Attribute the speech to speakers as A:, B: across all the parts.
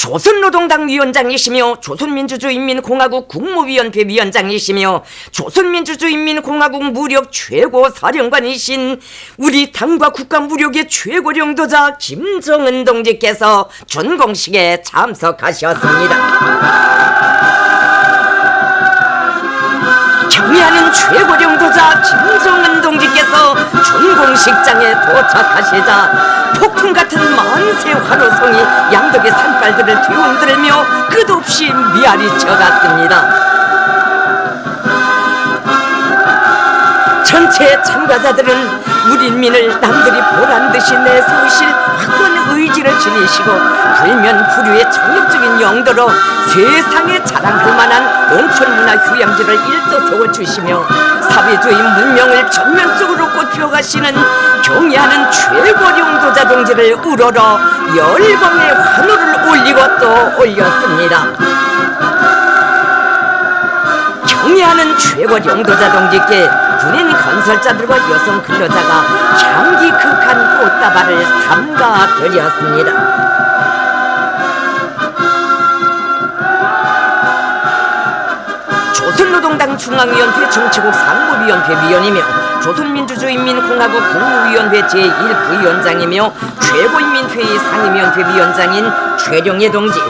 A: 조선노동당 위원장이시며 조선민주주의인민공화국 국무위원회 위원장이시며 조선민주주의인민공화국 무력 최고 사령관이신 우리 당과 국가 무력의 최고領도자 김정은 동지께서 준공식에 참석하셨습니다. 경의하는 최고領도자 김정은 동지께서 준공식장에 도착하시자 폭풍 같은 만세 환호성이 양덕의 산발들을 뒤흔들며 끝없이 미아리쳐 갔습니다. 전체 참가자들은 우리 인민을 남들이 보란 듯이 내세우실 확고한 의지를 지니시고 불면 불유의 정력적인 영도로 세상에 자랑할 만한 농촌문화 휴양지를 일도 세워주시며 사회주의 문명을 전면적으로 꽃피워가시는 경의하는 최고령 도자 동지를 우러러 열광의 환호를 올리고 또 올렸습니다. 경의하는 최고領도자 동지께 군인 건설자들과 여성 근로자가 향기 극한 꽃다발을 삼가 드렸습니다. 조선노동당 중앙위원회 정치국 상무위원회 위원이며 조선민주주의인민공화국 국무위원회 제1부위원장이며 최고인민회의 상임위원회 위원장인 최룡예 동지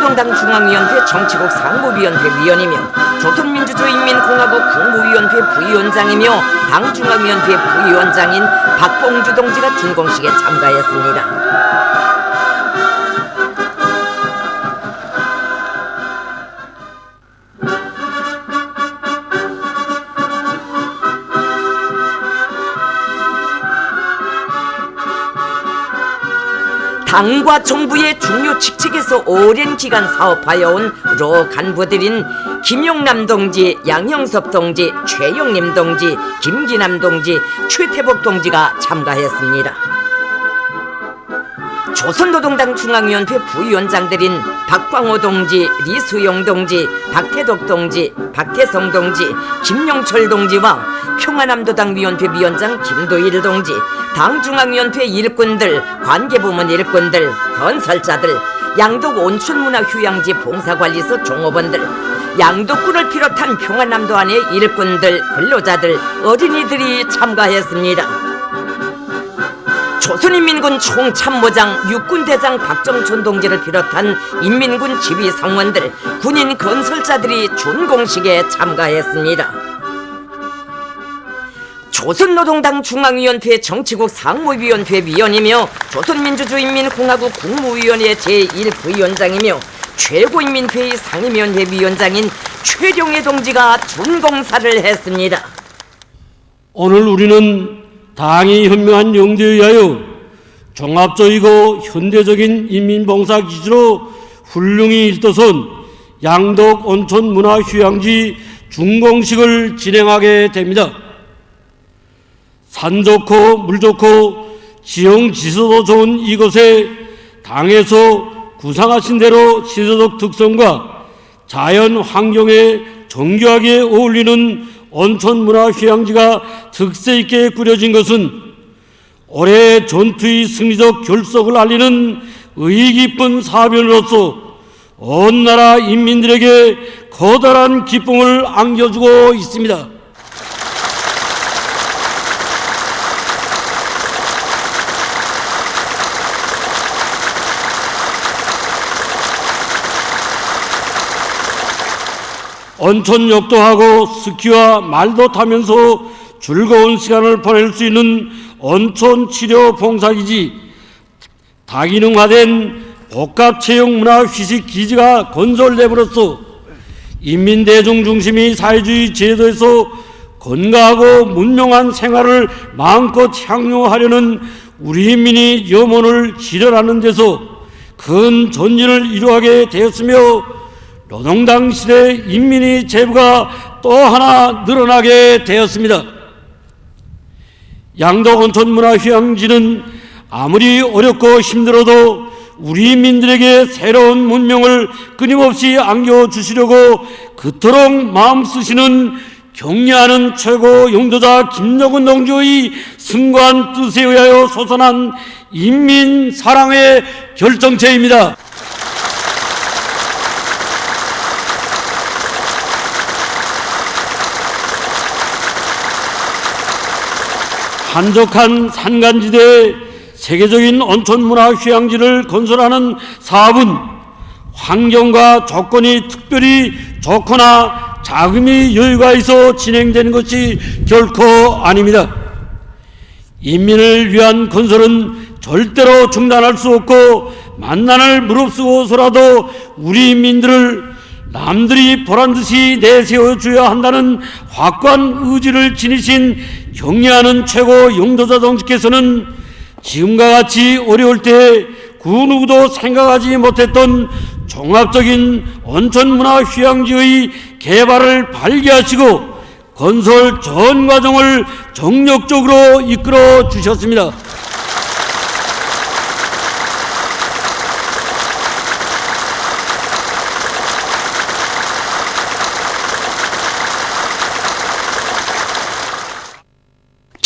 A: 조선노동당 중앙위원회 정치국 상무위원회 위원이며 조선민주주의인민공화국 국무위원회 부위원장이며 당중앙위원회 부위원장인 박봉주 동지가 준공식에 참가했습니다. 당과 정부의 중요 직책에서 오랜 기간 사업하여 온 로 간부들인 김용남 동지, 양형섭 동지, 최영림 동지, 김기남 동지, 최태복 동지가 참가했습니다. 조선노동당 중앙위원회 부위원장들인 박광호 동지, 리수용 동지, 박태덕 동지, 박태성 동지, 김용철 동지와 평화남도당 위원회 위원장 김도일 동지, 당 중앙위원회 일꾼들, 관계부문 일꾼들, 건설자들, 양독 온천문화휴양지 봉사관리소 종업원들, 양독군을 비롯한 평화남도 안의 일꾼들, 근로자들, 어린이들이 참가했습니다. 조선인민군 총참모장 육군대장 박정촌 동지를 비롯한 인민군 지휘상원들, 군인 건설자들이 준공식에 참가했습니다. 조선노동당 중앙위원회 정치국 상무위원회 위원이며 조선민주주의인민공화국 국무위원회 제1부위원장이며 최고인민회의 상임위원회 위원장인 최룡해 동지가 준공사를 했습니다.
B: 오늘 우리는 당이 현명한 영대에 의하여 종합적이고 현대적인 인민봉사 기지로 훌륭히 일도선 양덕 온천 문화 휴양지 준공식을 진행하게 됩니다. 산 좋고 물 좋고 지형 지서도 좋은 이곳에 당에서 구상하신 대로 시대적 특성과 자연 환경에 정교하게 어울리는 온천 문화 휴양지가 특색 있게 꾸려진 것은 올해 전투의 승리적 결속을 알리는 의의 깊은 사변으로서 온 나라 인민들에게 커다란 기쁨을 안겨주고 있습니다. 온천욕도 하고 스키와 말도 타면서 즐거운 시간을 보낼 수 있는 온천 치료 봉사기지. 다기능화된 복합체육문화 휴식 기지가 건설됨으로써 인민대중 중심의 사회주의 제도에서 건강하고 문명한 생활을 마음껏 향유하려는 우리 인민이 염원을 실현하는 데서 큰 전진을 이루하게 되었으며 노동당 시대 인민의 재부가 또 하나 늘어나게 되었습니다. 양덕 온천문화휴양지는 아무리 어렵고 힘들어도 우리 민들에게 새로운 문명을 끊임없이 안겨주시려고 그토록 마음 쓰시는 격려하는 최고 용도자 김여근 동지의 승관 뜻에 의하여 솟아난 인민 사랑의 결정체입니다. 한적한 산간지대에 세계적인 온천문화 휴양지를 건설하는 사업은 환경과 조건이 특별히 좋거나 자금이 여유가 있어 진행되는 것이 결코 아닙니다. 인민을 위한 건설은 절대로 중단할 수 없고 만난을 무릅쓰고서라도 우리 인민들을 남들이 보란 듯이 내세워 줘야 한다는 확고한 의지를 지니신 경례하는 최고 영도자 동지께서는 지금과 같이 어려울 때 그 누구도 생각하지 못했던 종합적인 온천문화 휴양지의 개발을 발기하시고 건설 전 과정을 정력적으로 이끌어 주셨습니다.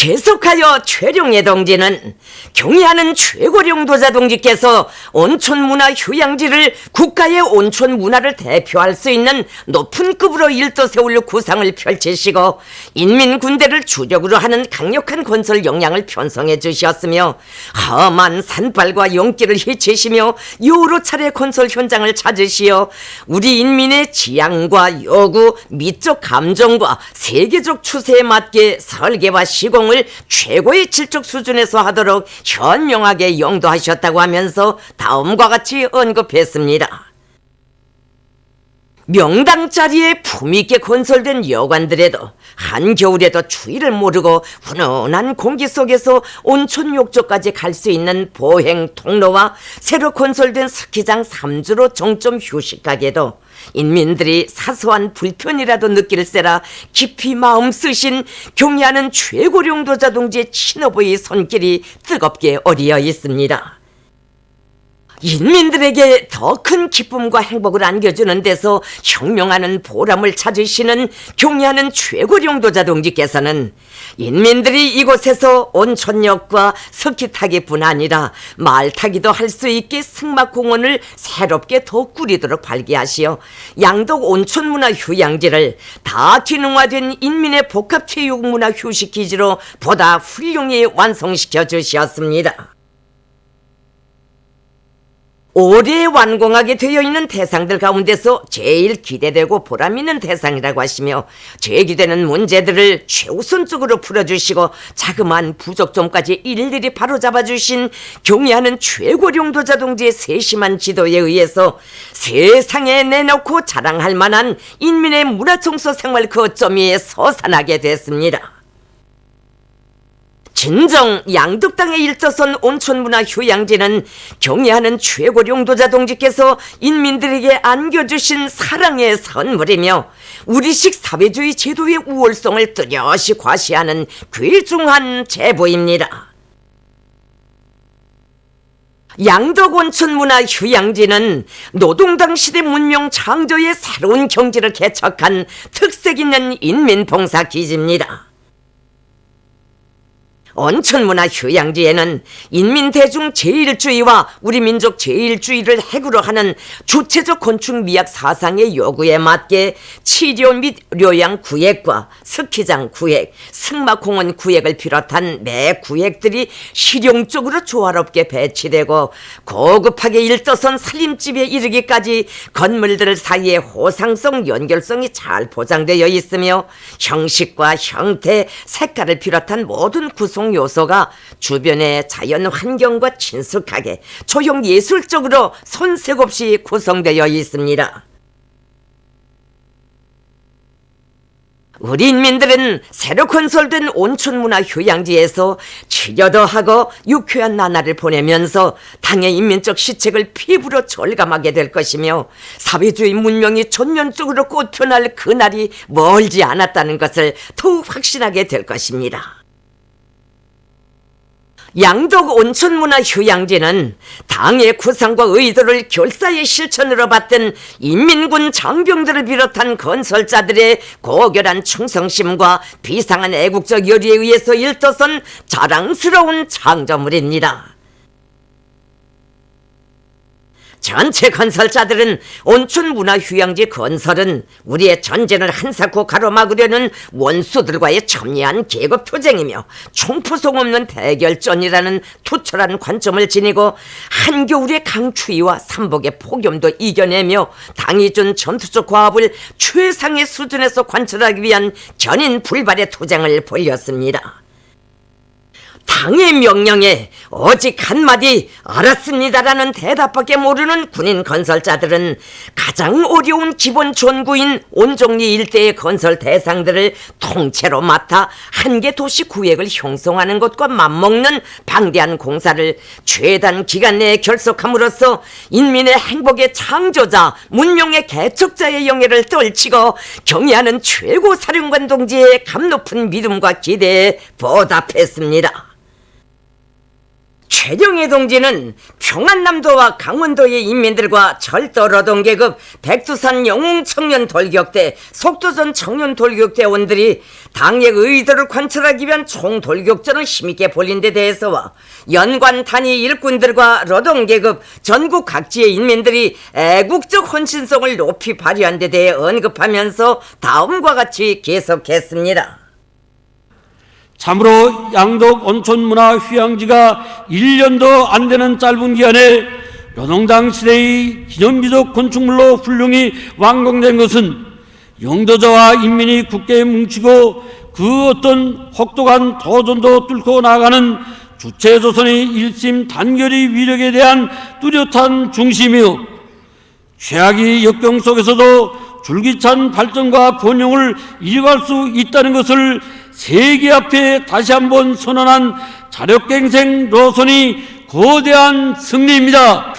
A: 계속하여 최룡예 동지는 경의하는 최고령 도자 동지께서 온천문화 휴양지를 국가의 온천문화를 대표할 수 있는 높은 급으로 일도 세울 구상을 펼치시고 인민군대를 주력으로 하는 강력한 건설 역량을 편성해 주셨으며 험한 산발과 용기를 헤치시며 여러 차례 건설 현장을 찾으시어 우리 인민의 지향과 요구, 미적 감정과 세계적 추세에 맞게 설계와 시공 을 최고의 질적 수준에서 하도록 현명하게 용도하셨다고 하면서 다음과 같이 언급했습니다. 명당 자리에 품있게 건설된 여관들에도 한겨울에도 추위를 모르고 훈훈한 공기 속에서 온천 욕조까지 갈 수 있는 보행 통로와 새로 건설된 스키장 3주로 정점 휴식가게도 인민들이 사소한 불편이라도 느낄세라 깊이 마음 쓰신 경의하는 최고령 도자 동지의 친어부의 손길이 뜨겁게 어리어 있습니다. 인민들에게 더 큰 기쁨과 행복을 안겨주는 데서 혁명하는 보람을 찾으시는 경의하는 최고령 도자 동지께서는 인민들이 이곳에서 온천역과 스키 타기뿐 아니라 말 타기도 할 수 있게 승막공원을 새롭게 더 꾸리도록 발기하시어 양덕 온천문화 휴양지를 다 기능화된 인민의 복합체육문화 휴식기지로 보다 훌륭히 완성시켜 주셨습니다. 올해 완공하게 되어 있는 대상들 가운데서 제일 기대되고 보람 있는 대상이라고 하시며 제기되는 문제들을 최우선적으로 풀어주시고 자그마한 부족점까지 일일이 바로잡아 주신 경의하는 최고령 도자 동지의 세심한 지도에 의해서 세상에 내놓고 자랑할 만한 인민의 문화청소 생활 거점이 서산하게 됐습니다. 진정 양덕당의 일조선 온천문화 휴양지는 경의하는 최고령 도자 동지께서 인민들에게 안겨주신 사랑의 선물이며 우리식 사회주의 제도의 우월성을 뚜렷이 과시하는 귀중한 제보입니다. 양덕 온천 문화 휴양지는 노동당 시대 문명 창조의 새로운 경지를 개척한 특색 있는 인민봉사 기지입니다. 온천문화 휴양지에는 인민대중 제일주의와 우리 민족 제일주의를 핵으로 하는 주체적 건축미학 사상의 요구에 맞게 치료 및 료양 구획과 스키장 구획, 승마공원 구획을 비롯한 매 구획들이 실용적으로 조화롭게 배치되고 고급하게 일떠선 살림집에 이르기까지 건물들 사이에 호상성, 연결성이 잘 보장되어 있으며 형식과 형태, 색깔을 비롯한 모든 구성 요소가 주변의 자연 환경과 친숙하게 조형 예술적으로 손색 없이 구성되어 있습니다. 우리 인민들은 새로 건설된 온천문화 휴양지에서 치료도 하고 유쾌한 나날을 보내면서 당의 인민적 시책을 피부로 절감하게 될 것이며 사회주의 문명이 전면적으로 꽃펴날 그날이 멀지 않았다는 것을 더욱 확신하게 될 것입니다. 양덕 온천문화 휴양지는 당의 구상과 의도를 결사의 실천으로 받던 인민군 장병들을 비롯한 건설자들의 고결한 충성심과 비상한 애국적 열의에 의해서 일떠선 자랑스러운 창조물입니다. 전체 건설자들은 온천 문화휴양지 건설은 우리의 전쟁을 한사코 가로막으려는 원수들과의 첨예한 계급 투쟁이며 총포송 없는 대결전이라는 투철한 관점을 지니고 한겨울의 강추위와 삼복의 폭염도 이겨내며 당이 준 전투적 과업을 최상의 수준에서 관철하기 위한 견인 불발의 투쟁을 벌였습니다. 당의 명령에 오직 한마디 알았습니다라는 대답밖에 모르는 군인 건설자들은 가장 어려운 기본 전구인 온종리 일대의 건설 대상들을 통째로 맡아 한 개 도시 구획을 형성하는 것과 맞먹는 방대한 공사를 최단 기간 내에 결속함으로써 인민의 행복의 창조자, 문명의 개척자의 영예를 떨치고 경애하는 최고 사령관 동지의 감 높은 믿음과 기대에 보답했습니다. 최정희 동지는 평안남도와 강원도의 인민들과 철도 노동계급 백두산 영웅 청년 돌격대 속도전 청년 돌격대원들이 당의 의도를 관철하기 위한 총돌격전을 힘있게 벌린 데 대해서와 연관 단위 일꾼들과 노동계급 전국 각지의 인민들이 애국적 헌신성을 높이 발휘한 데 대해 언급하면서 다음과 같이 계속했습니다.
B: 참으로 양덕 온천문화 휴양지가 1년도 안 되는 짧은 기간에 노동당 시대의 기념비적 건축물로 훌륭히 완공된 것은 영도자와 인민이 굳게 뭉치고 그 어떤 혹독한 도전도 뚫고 나가는 주체조선의 일심 단결의 위력에 대한 뚜렷한 중심이요. 최악의 역경 속에서도 줄기찬 발전과 번영을 이뤄갈 수 있다는 것을 세계 앞에 다시 한번 선언한 자력갱생 노선이 거대한 승리입니다.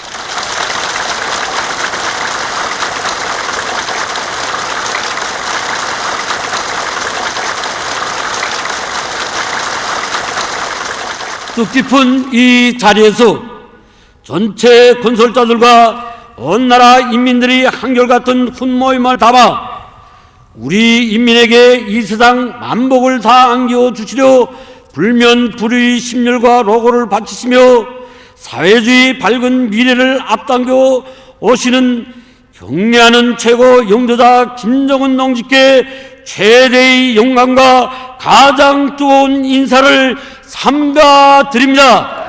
B: 뜻깊은 이 자리에서 전체 건설자들과 온 나라 인민들이 한결같은 훈모임을 담아 우리 인민에게 이 세상 만복을 다 안겨 주시려 불면 불의 심열과 로고를 바치시며 사회주의 밝은 미래를 앞당겨 오시는 경례하는 최고 영도자 김정은 동지께 최대의 영광과 가장 뜨거운 인사를 삼가 드립니다.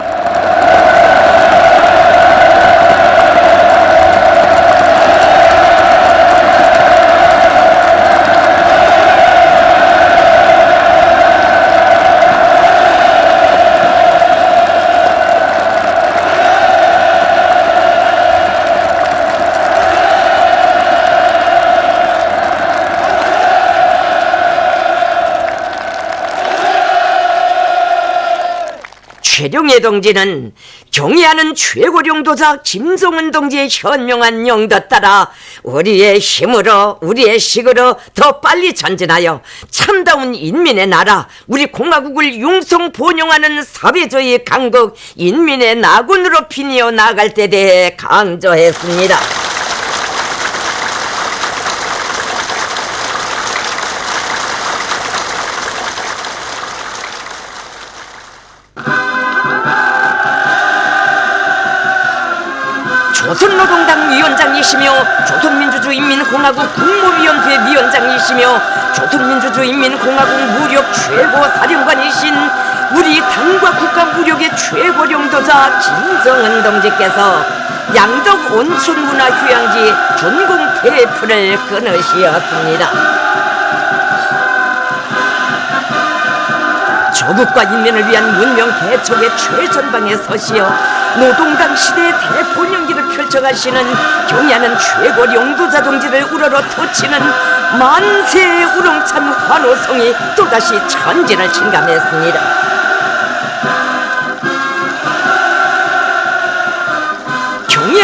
A: 최룡의 동지는 경애하는 최고령도자 김성은 동지의 현명한 영도 따라 우리의 힘으로 우리의 식으로 더 빨리 전진하여 참다운 인민의 나라 우리 공화국을 융성 번영하는 사회주의 강국 인민의 나군으로 피니어 나갈 때 대해 강조했습니다. 위원장이시며 조선민주주의인민공화국 국무위원회 위원장이시며 조선민주주의인민공화국 무력 최고 사령관이신 우리 당과 국가 무력의 최고領도자 김정은 동지께서 양덕 온천문화 휴양지 준공 테이프를 끊으시었습니다. 조국과 인민을 위한 문명 개척의 최전방에 서시어 노동당 시대의 대본연기를 펼쳐가시는 경애하는 최고 용도자 동지를 우러러 터치는 만세의 우렁찬 환호성이 또다시 천지를 침감했습니다.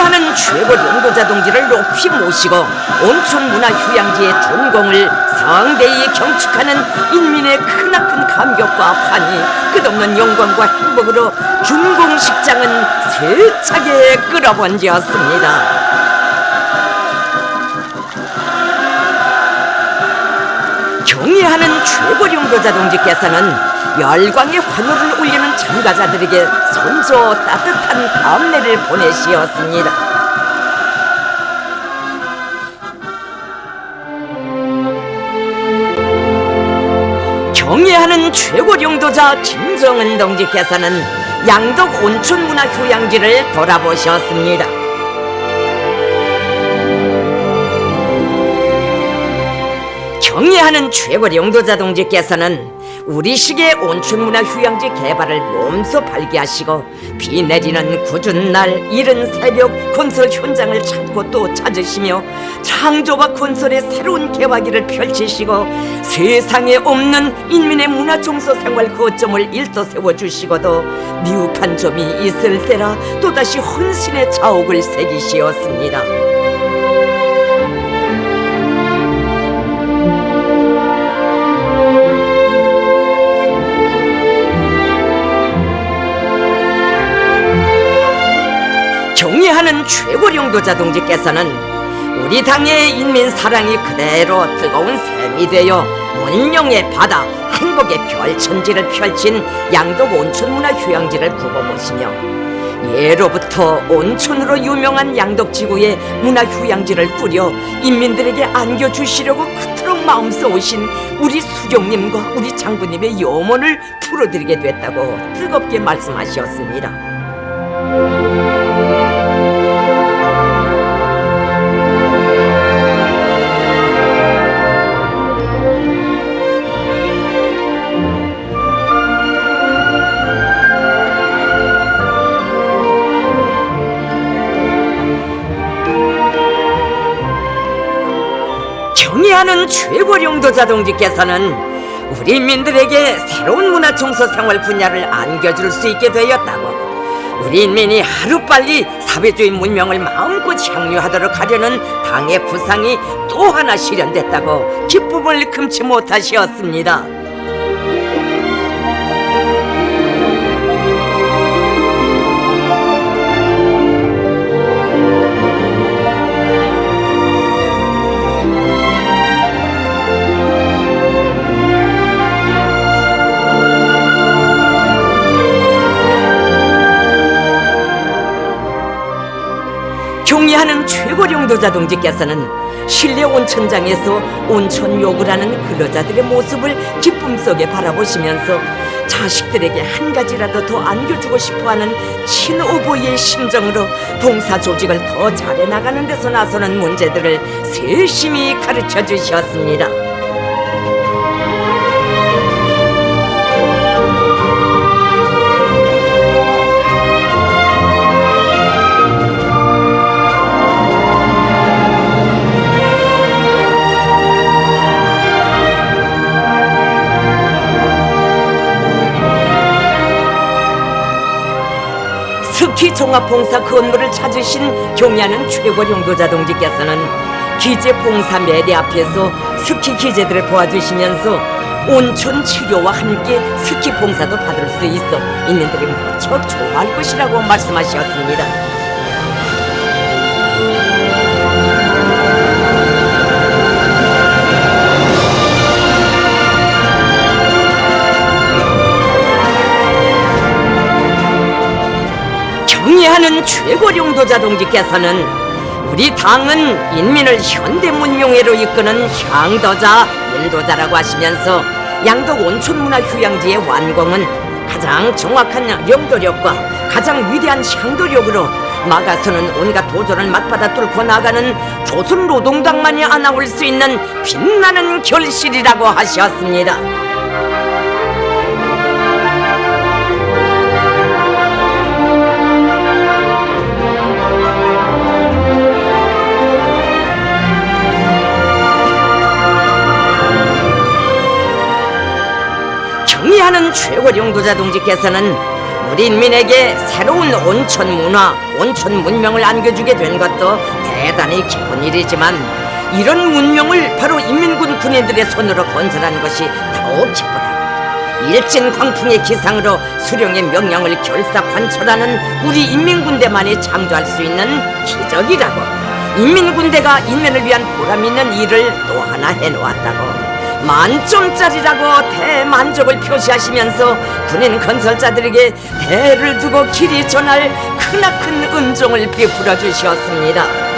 A: 경애하는 최고 용도자 동지를 높이 모시고 온천 문화 휴양지의 준공을 성대히 경축하는 인민의 크나큰 감격과 환희 끝없는 영광과 행복으로 준공식장은 세차게 끌어번지었습니다. 경애하는 최고 용도자 동지께서는 열광의 환호를 울리는 참가자들에게 손소 따뜻한 감례를 보내시었습니다. 경애하는 최고領도자 김성은 동지께서는 양덕 온천문화 휴양지를 돌아보셨습니다. 경애하는 최고領도자 동지께서는 우리식의 온천문화 휴양지 개발을 몸소 발기하시고 비 내리는 굳은 날 이른 새벽 콘솔 현장을 찾고 또 찾으시며 창조와 콘솔의 새로운 개화기를 펼치시고 세상에 없는 인민의 문화 종소 생활 거점을 일도 세워주시고도 미흡한 점이 있을세라 또다시 헌신의 자옥을 새기시었습니다. 경애하는 최고 용도자 동지께서는 우리 당의 인민 사랑이 그대로 뜨거운 샘이 되어 문명의 바다 행복의 별천지를 펼친 양덕 온천문화 휴양지를 굽어보시며 예로부터 온천으로 유명한 양덕지구에 문화휴양지를 꾸려 인민들에게 안겨주시려고 그토록 마음 써오신 우리 수경님과 우리 장군님의 염원을 풀어드리게 됐다고 뜨겁게 말씀하셨습니다. 경애하는 최고 용도자 동지께서는 우리 인민들에게 새로운 문화 청소 생활 분야를 안겨줄 수 있게 되었다고 우리 인민이 하루빨리 사회주의 문명을 마음껏 향유하도록 하려는 당의 구상이 또 하나 실현됐다고 기쁨을 금치 못하시었습니다. 경리하는 최고 용도자 동지께서는 실내 온천장에서 온천 욕을 하는 근로자들의 모습을 기쁨 속에 바라보시면서 자식들에게 한 가지라도 더 안겨주고 싶어하는 친오보이의 심정으로 봉사 조직을 더 잘해 나가는 데서 나서는 문제들을 세심히 가르쳐 주셨습니다. 종합봉사 건물을 찾으신 경야는 최고 용도자 동지께서는 기재 봉사 매대 앞에서 스키 기재들을 도와주시면서 온천 치료와 함께 스키 봉사도 받을 수 있어 인민들이 무척 좋아할 것이라고 말씀하셨습니다. 경애하는 최고 용도자 동지께서는 우리 당은 인민을 현대 문명회로 이끄는 향도자, 인도자라고 하시면서 양덕 온천문화 휴양지의 완공은 가장 정확한 영도력과 가장 위대한 향도력으로 막아서는 온갖 도전을 맞받아 뚫고 나가는 조선 노동당만이 안아올 수 있는 빛나는 결실이라고 하셨습니다. 경의하는 최고 용도자 동지께서는 우리 인민에게 새로운 온천 문화, 온천 문명을 안겨주게 된 것도 대단히 기쁜 일이지만 이런 문명을 바로 인민군 군인들의 손으로 건설한 것이 더욱 기쁘다고 일진 광풍의 기상으로 수령의 명령을 결사 관철하는 우리 인민군대만이 창조할 수 있는 기적이라고 인민군대가 인민을 위한 보람 있는 일을 또 하나 해놓았다고 만점짜리라고 대만족을 표시하시면서 군인 건설자들에게 대를 두고 길이 전할 크나큰 은종을 베풀어 주셨습니다.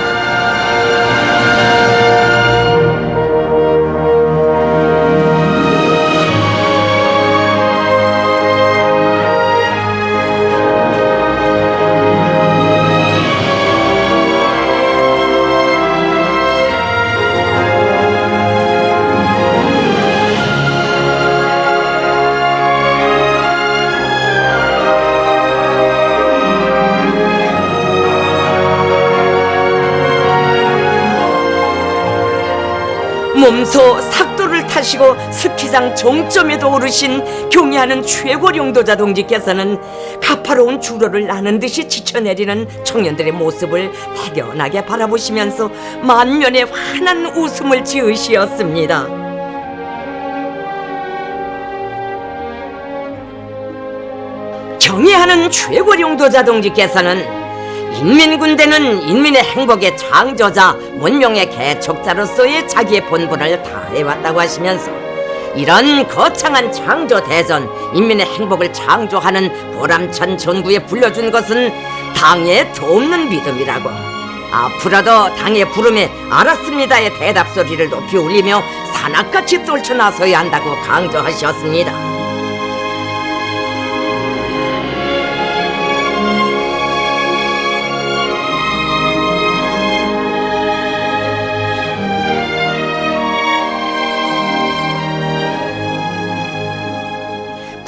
A: 몸소 삭도를 타시고 스키장 종점에도 오르신 경애하는 최고령도자 동지께서는 가파로운 주로를 나는 듯이 지쳐내리는 청년들의 모습을 대견하게 바라보시면서 만면에 환한 웃음을 지으시었습니다. 경애하는 최고령도자 동지께서는 인민군대는 인민의 행복의 창조자, 문명의 개척자로서의 자기의 본분을 다해왔다고 하시면서 이런 거창한 창조 대전, 인민의 행복을 창조하는 보람찬 전구에 불려준 것은 당의 돕는 믿음이라고. 앞으로도 당의 부름에 알았습니다의 대답 소리를 높이 울리며 산악같이 떨쳐나서야 한다고 강조하셨습니다.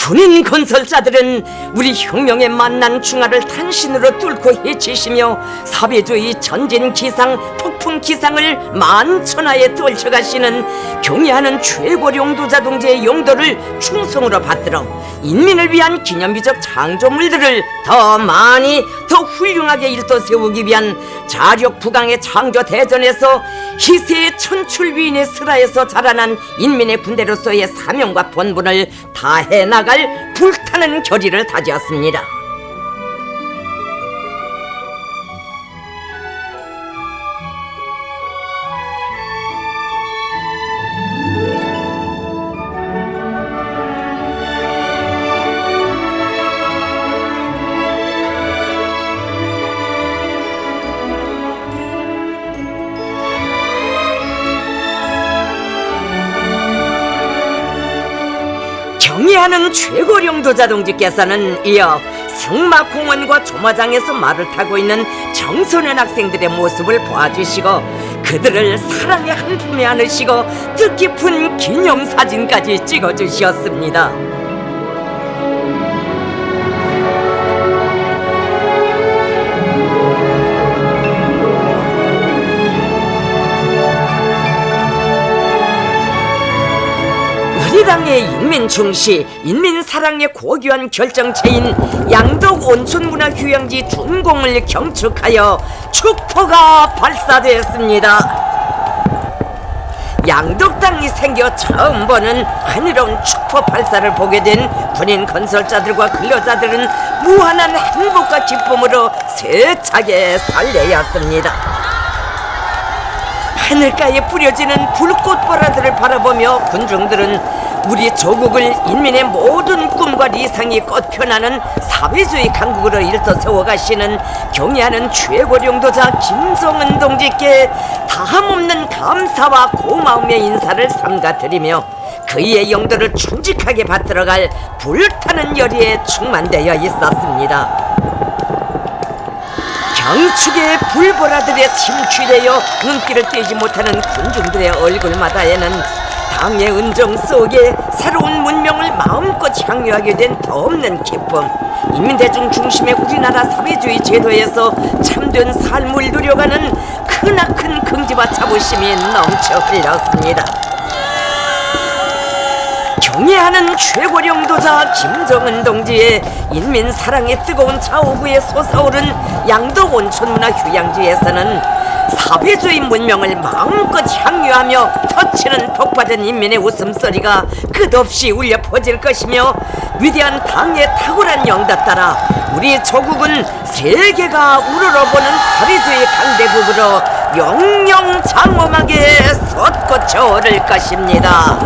A: 군인 건설자들은 우리 혁명에 만난 중화를 탄신으로 뚫고 해치시며 사회주의 전진 기상, 폭풍 기상을 만천하에 떨쳐가시는 경애하는 최고령도자 동지의 용도를 충성으로 받들어 인민을 위한 기념비적 창조물들을 더 많이 더 훌륭하게 일도 세우기 위한 자력 부강의 창조 대전에서 희세의 천출위인의 슬하에서 자라난 인민의 군대로서의 사명과 본분을 다해 나갈 불타는 결의를 다지었습니다. 경의하는 최고령도 자 동지께서는 이어 승마공원과 조마장에서 말을 타고 있는 청소년 학생들의 모습을 보아주시고 그들을 사랑의 한 품에 안으시고 뜻깊은 기념사진까지 찍어주셨습니다. 우리 당의 인민 중시, 인민 사랑의 고귀한 결정체인 양덕 온천문화 휴양지 준공을 경축하여 축포가 발사되었습니다. 양덕당이 생겨 처음 보는 하늘로운 축포 발사를 보게 된 군인 건설자들과 근로자들은 무한한 행복과 기쁨으로 세차게 설레었습니다. 하늘가에 뿌려지는 불꽃보라들을 바라보며 군중들은 우리 조국을 인민의 모든 꿈과 리상이 꽃펴나는 사회주의 강국으로 일떠 세워가시는 경애하는 최고령도자 김성은 동지께 다함없는 감사와 고마움의 인사를 삼가드리며 그의 영도를 충직하게 받들어갈 불타는 열의에 충만되어 있었습니다. 경축의 불보라들에 침취되어 눈길을 떼지 못하는 군중들의 얼굴마다에는 당의 은정 속에 새로운 문명을 마음껏 향유하게 된 더없는 기쁨. 인민대중 중심의 우리나라 사회주의 제도에서 참된 삶을 누려가는 크나큰 긍지와 자부심이 넘쳐 흘렸습니다 경애하는 최고령도자 김정은 동지의 인민 사랑의 뜨거운 자오구에 솟아오른 양덕 온천문화 휴양지에서는 사회주의 문명을 마음껏 향유하며 터치는 복받은 인민의 웃음소리가 끝없이 울려 퍼질 것이며 위대한 당의 탁월한 영도 따라 우리 조국은 세계가 우러러보는 사회주의 강대국으로 영영 장엄하게 솟구쳐 오를 것입니다.